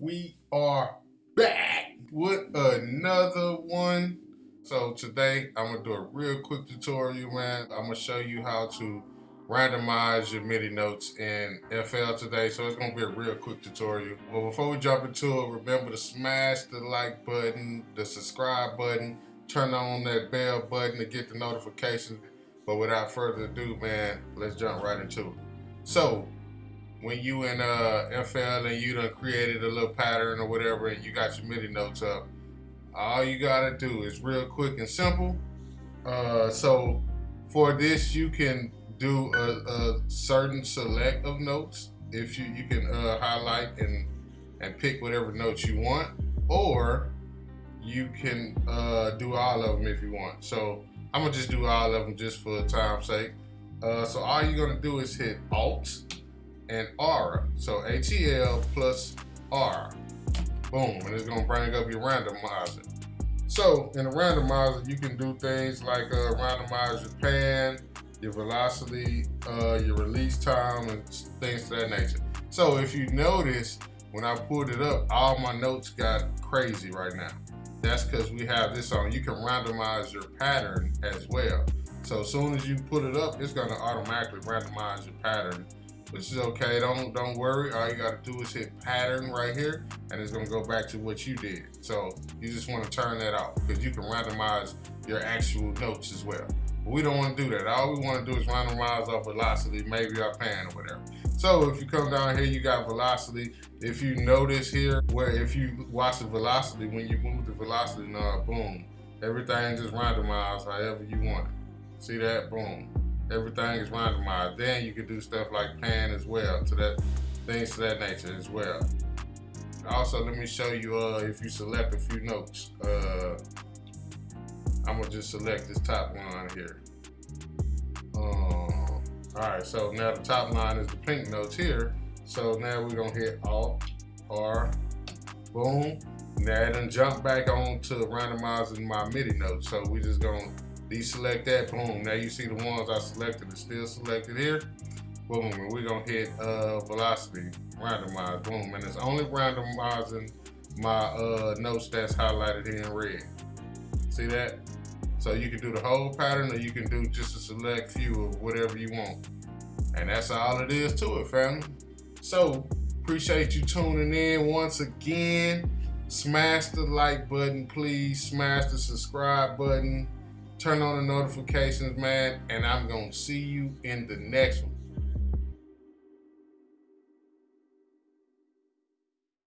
we are back with another one. So today I'm gonna do a real quick tutorial, man. I'm gonna show you how to randomize your MIDI notes in FL today. So it's gonna be a real quick tutorial. But before we jump into it, remember to smash the like button, the subscribe button, turn on that bell button to get the notifications. But without further ado, man, let's jump right into it. So when you in uh, FL and you done created a little pattern or whatever and you got your MIDI notes up, all you gotta do is real quick and simple. Uh, so for this, you can do a, a, certain select of notes. If you you can uh, highlight and and pick whatever notes you want, or you can uh, do all of them if you want. So I'm gonna just do all of them just for time's sake. Uh, so all you're gonna do is hit Alt and R. So ATL plus R. Boom, and it's gonna bring up your randomizer. So in a randomizer, you can do things like uh, randomize your pan, your velocity, uh, your release time, and things to that nature. So if you notice, when I pulled it up, all my notes got crazy right now. That's because we have this on. You can randomize your pattern as well. So as soon as you put it up, it's gonna automatically randomize your pattern which is okay. Don't don't worry. All you got to do is hit pattern right here, and it's gonna go back to what you did. So you just want to turn that off because you can randomize your actual notes as well. But we don't want to do that. All we want to do is randomize our velocity, maybe our pan or whatever. So if you come down here, you got velocity. If you notice here, where if you watch the velocity, when you move the velocity knob, boom, everything just randomized however you want it. See that? Boom everything is randomized. Then you can do stuff like pan as well, to that things to that nature as well. Also, let me show you uh, if you select a few notes. Uh, I'm gonna just select this top line here. Um, all right, so now the top line is the pink notes here. So now we're gonna hit Alt, R, boom. Now it done jump back on to randomizing my MIDI notes. So we're just gonna deselect that, boom. Now you see the ones I selected are still selected here. Boom, and we're gonna hit uh, velocity, randomize, boom. And it's only randomizing my uh, notes that's highlighted here in red. See that? So you can do the whole pattern or you can do just a select few of whatever you want. And that's all it is to it, family. So, appreciate you tuning in once again. Smash the like button, please. Smash the subscribe button turn on the notifications, man, and I'm going to see you in the next one.